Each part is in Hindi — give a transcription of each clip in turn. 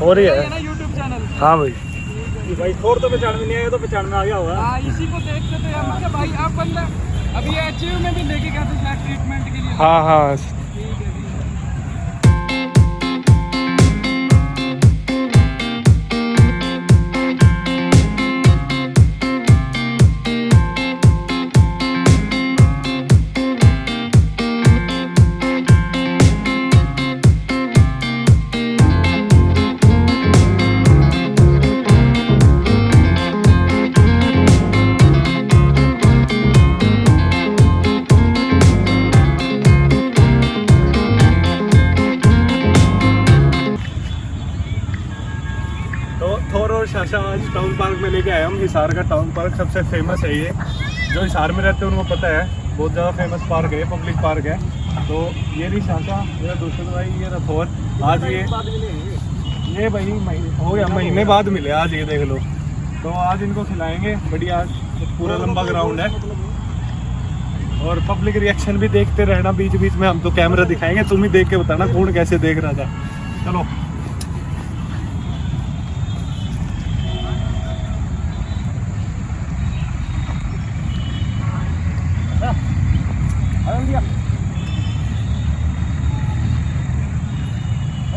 हो रही है? ना यूट्यूब चैनल हाँ। भाई। भाई थोर तो पहचान में नहीं आया तो पहचान में आ गया होगा। हाँ इसी को देखते थे हम क्या भाई आप बंदा अभी एच में भी लेके गया था ट्रीटमेंट के लिए। हाँ हाँ शाशा आज टाउन पार्क में लेके आए हम हिसार का टाउन पार्क सबसे फ़ेमस है ये। जो हिसार में रहते हैं, उनको पता है, बहुत ज़्यादा फ़ेमस पार्क है पब्लिक पार्क है। तो ये रही शाशा मेरा दूसरा भाई, ये रहा आज ये ये भाई हो गया, महीने बाद मिले, आज ये देख लो। तो आज इनको खिलाएँगे, बढ़िया पूरा लंबा ग्राउंड है। और पब्लिक रिएक्शन भी देखते रहना बीच बीच में हम तो कैमरा दिखाएँगे, तुम ही देख के बताना, कौन कैसे देख रहा था। चलो।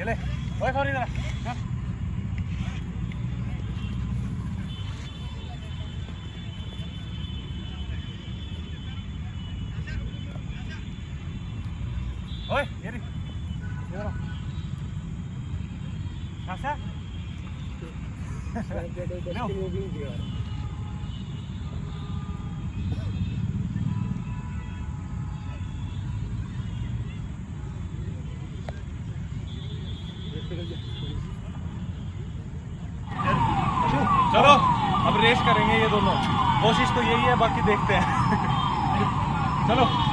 ये ले ओए सॉरी जरा हाँ। ओए ये रे ये लो शाशा लो चलो रेस करेंगे ये दोनों। कोशिश तो यही है बाकी देखते हैं। चलो।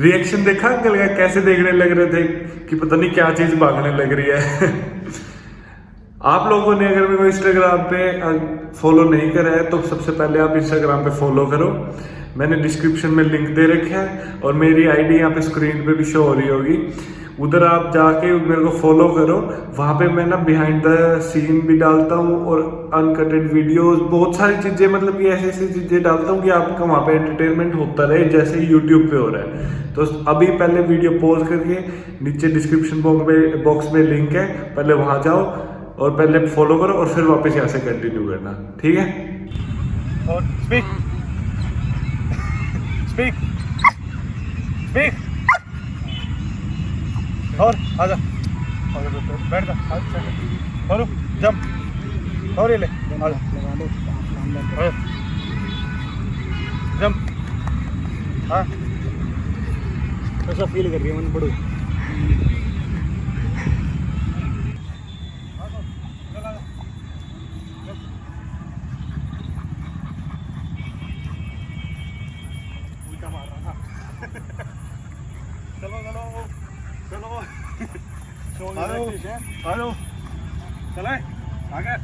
रिएक्शन देखा? अंकल का कैसे देखने लग रहे थे? कि पता नहीं क्या चीज़ भागने लग रही है। आप लोगों ने अगर मेरे को इंस्टाग्राम पे फॉलो नहीं करा है तो सबसे पहले आप इंस्टाग्राम पे फॉलो करो। मैंने डिस्क्रिप्शन में लिंक दे रखा है और मेरी आईडी यहाँ पे स्क्रीन पे भी शो हो रही होगी। उधर आप जाके मेरे को फॉलो करो। वहाँ पे मैं ना बिहाइंड द सीन भी डालता हूँ और अनकटेड वीडियोस बहुत सारी चीज़ें मतलब कि ऐसी ऐसी चीज़ें डालता हूँ कि आपका वहाँ पे एंटरटेनमेंट होता रहे, जैसे यूट्यूब पे हो रहा है। तो अभी पहले वीडियो पॉज करके नीचे डिस्क्रिप्शन बॉक्स में बॉक्स में लिंक है, पहले वहाँ जाओ। और पहले फॉलो करो और फिर वापस यहाँ से कंटिन्यू करना। ठीक है? और स्पीक स्पीक स्पीक और आजा। बैठ। जा। और जंप और ले। आजा। जंप हाँ। कैसा फील कर रही है मन पड़ो। चलो चलो चलो हेलो हेलो चले आगे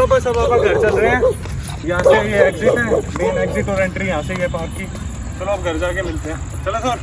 चलो बस अब आप घर चल रहे हैं। यहाँ से ये एग्जिट है मेन एग्जिट और एंट्री यहाँ से ही है पार्क की। चलो आप घर जाके मिलते हैं। चलो सर।